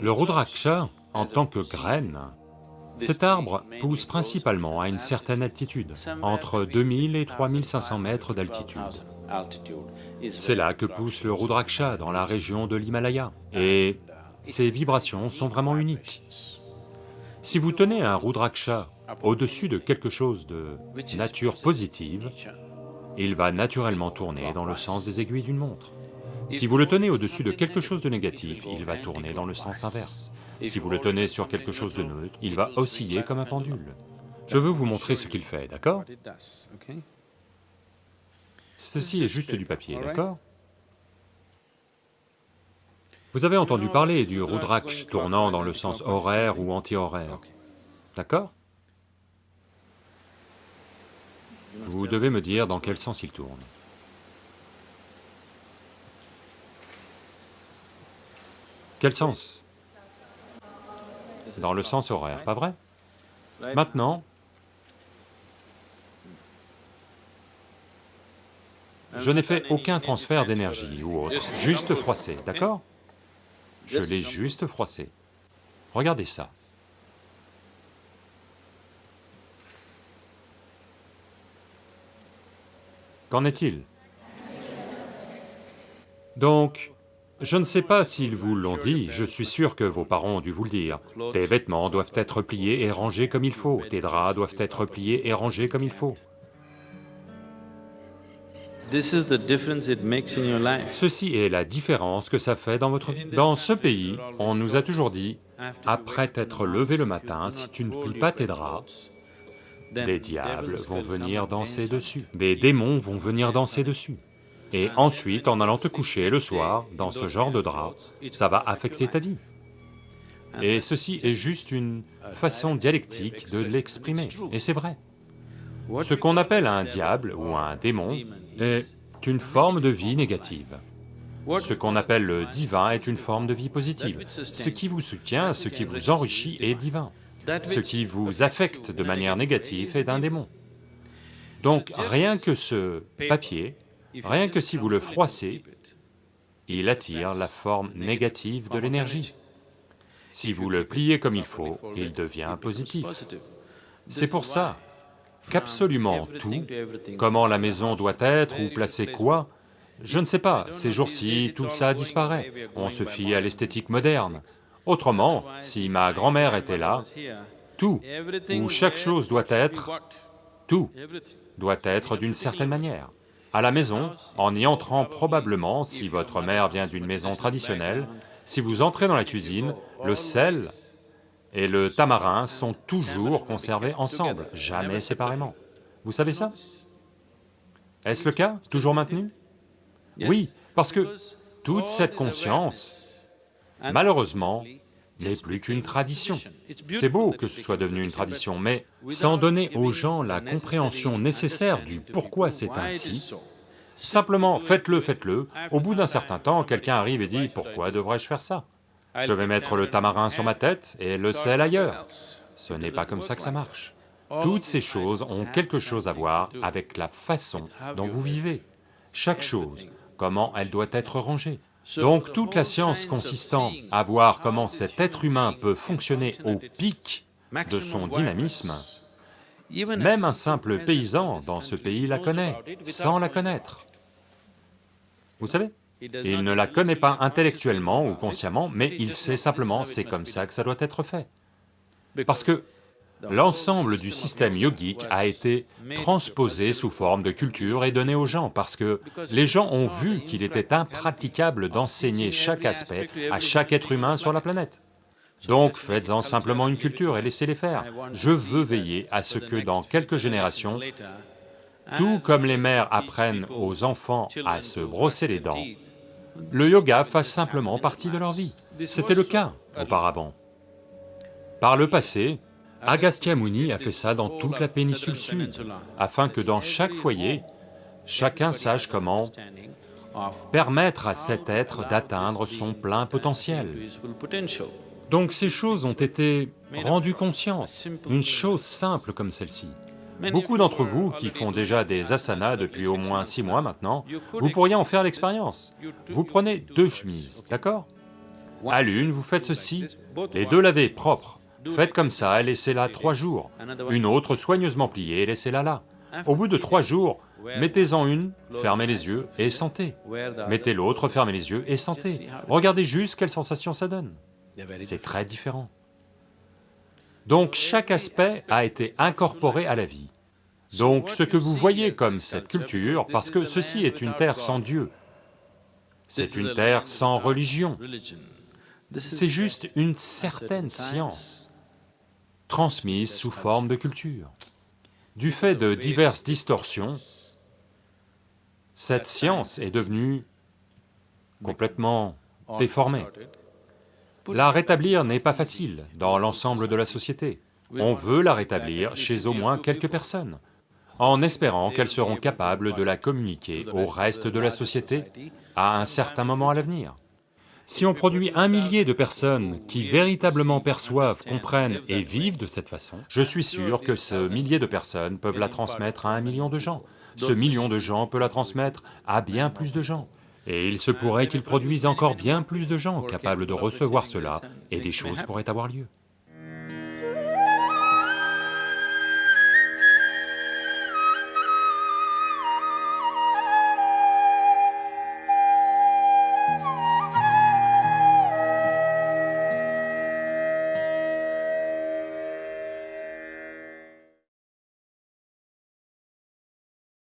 Le Rudraksha, en tant que graine, cet arbre pousse principalement à une certaine altitude, entre 2000 et 3500 mètres d'altitude. C'est là que pousse le Rudraksha, dans la région de l'Himalaya, et ces vibrations sont vraiment uniques. Si vous tenez un Rudraksha au-dessus de quelque chose de nature positive, il va naturellement tourner dans le sens des aiguilles d'une montre. Si vous le tenez au-dessus de quelque chose de négatif, il va tourner dans le sens inverse. Si vous le tenez sur quelque chose de neutre, il va osciller comme un pendule. Je veux vous montrer ce qu'il fait, d'accord? Ceci est juste du papier, d'accord? Vous avez entendu parler du Rudraksh tournant dans le sens horaire ou anti-horaire, d'accord? Vous devez me dire dans quel sens il tourne. Quel sens Dans le sens horaire, pas vrai Maintenant, je n'ai fait aucun transfert d'énergie ou autre, juste froissé, d'accord Je l'ai juste froissé. Regardez ça. Qu'en est-il Donc, je ne sais pas s'ils vous l'ont dit, je suis sûr que vos parents ont dû vous le dire. Tes vêtements doivent être pliés et rangés comme il faut, tes draps doivent être pliés et rangés comme il faut. Ceci est la différence que ça fait dans votre vie. Dans ce pays, on nous a toujours dit, après t'être levé le matin, si tu ne plies pas tes draps, des diables vont venir danser dessus, des démons vont venir danser dessus. Et ensuite, en allant te coucher le soir, dans ce genre de drap, ça va affecter ta vie. Et ceci est juste une façon dialectique de l'exprimer, et c'est vrai. Ce qu'on appelle un diable ou un démon est une forme de vie négative. Ce qu'on appelle le divin est une forme de vie positive. Ce qui vous soutient, ce qui vous enrichit est divin. Ce qui vous affecte de manière négative est un démon. Donc rien que ce papier, rien que si vous le froissez, il attire la forme négative de l'énergie. Si vous le pliez comme il faut, il devient positif. C'est pour ça qu'absolument tout, comment la maison doit être ou placer quoi, je ne sais pas, ces jours-ci, tout ça disparaît, on se fie à l'esthétique moderne, Autrement, si ma grand-mère était là, tout, où chaque chose doit être, tout doit être d'une certaine manière. À la maison, en y entrant probablement, si votre mère vient d'une maison traditionnelle, si vous entrez dans la cuisine, le sel et le tamarin sont toujours conservés ensemble, jamais séparément. Vous savez ça? Est-ce le cas, toujours maintenu? Oui, parce que toute cette conscience malheureusement, n'est plus qu'une tradition. C'est beau que ce soit devenu une tradition, mais sans donner aux gens la compréhension nécessaire du pourquoi c'est ainsi, simplement faites-le, faites-le, au bout d'un certain temps, quelqu'un arrive et dit « pourquoi devrais-je faire ça? Je vais mettre le tamarin sur ma tête et le sel ailleurs. » Ce n'est pas comme ça que ça marche. Toutes ces choses ont quelque chose à voir avec la façon dont vous vivez. Chaque chose, comment elle doit être rangée. Donc toute la science consistant à voir comment cet être humain peut fonctionner au pic de son dynamisme, même un simple paysan dans ce pays la connaît, sans la connaître. Vous savez Il ne la connaît pas intellectuellement ou consciemment, mais il sait simplement c'est comme ça que ça doit être fait. Parce que L'ensemble du système yogique a été transposé sous forme de culture et donné aux gens parce que les gens ont vu qu'il était impraticable d'enseigner chaque aspect à chaque être humain sur la planète. Donc faites-en simplement une culture et laissez-les faire. Je veux veiller à ce que dans quelques générations, tout comme les mères apprennent aux enfants à se brosser les dents, le yoga fasse simplement partie de leur vie. C'était le cas auparavant. Par le passé, Agastya Muni a fait ça dans toute la péninsule sud, afin que dans chaque foyer, chacun sache comment permettre à cet être d'atteindre son plein potentiel. Donc ces choses ont été rendues conscientes, une chose simple comme celle-ci. Beaucoup d'entre vous qui font déjà des asanas depuis au moins six mois maintenant, vous pourriez en faire l'expérience. Vous prenez deux chemises, d'accord? À l'une, vous faites ceci, les deux lavées, propres. Faites comme ça et laissez-la trois jours. Une autre soigneusement pliée et laissez-la là. Au bout de trois jours, mettez-en une, fermez les yeux et sentez. Mettez l'autre, fermez les yeux et sentez. Regardez juste quelle sensation ça donne. C'est très différent. Donc chaque aspect a été incorporé à la vie. Donc ce que vous voyez comme cette culture, parce que ceci est une terre sans Dieu, c'est une terre sans religion, c'est juste une certaine science transmise sous forme de culture. Du fait de diverses distorsions, cette science est devenue complètement déformée. La rétablir n'est pas facile dans l'ensemble de la société. On veut la rétablir chez au moins quelques personnes, en espérant qu'elles seront capables de la communiquer au reste de la société à un certain moment à l'avenir. Si on produit un millier de personnes qui véritablement perçoivent, comprennent et vivent de cette façon, je suis sûr que ce millier de personnes peuvent la transmettre à un million de gens. Ce million de gens peut la transmettre à bien plus de gens. Et il se pourrait qu'ils produisent encore bien plus de gens capables de recevoir cela, et des choses pourraient avoir lieu.